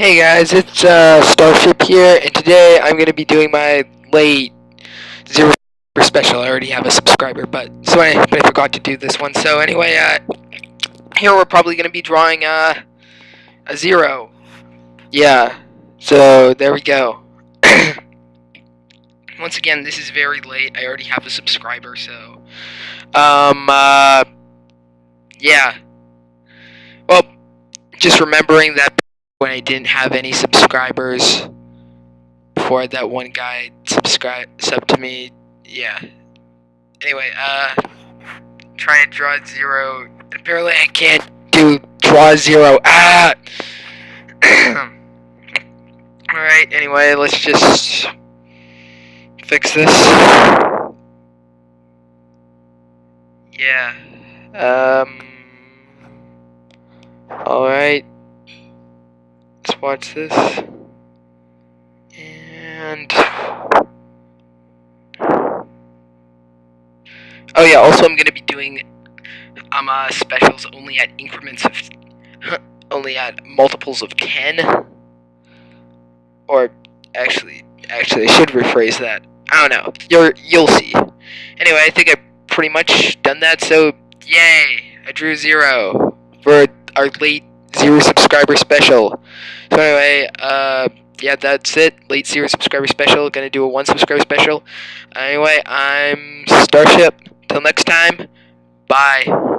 Hey guys, it's uh, Starship here, and today I'm gonna be doing my late zero special. I already have a subscriber, but so I, but I forgot to do this one. So anyway, uh, here we're probably gonna be drawing uh, a zero. Yeah. So there we go. Once again, this is very late. I already have a subscriber, so um, uh, yeah. Well, just remembering that when I didn't have any subscribers before that one guy subscribe sub to me. Yeah. Anyway, uh try and draw zero. Apparently I can't do draw zero. Ah Alright, anyway, let's just fix this. Yeah. Um Alright watch this. And oh yeah, also I'm gonna be doing um uh, specials only at increments of only at multiples of ten. Or actually, actually, I should rephrase that. I don't know. You're you'll see. Anyway, I think I've pretty much done that. So yay! I drew zero for our late zero subscriber special. So anyway, uh, yeah, that's it. Late zero subscriber special. Gonna do a one subscriber special. Anyway, I'm Starship. Till next time, bye.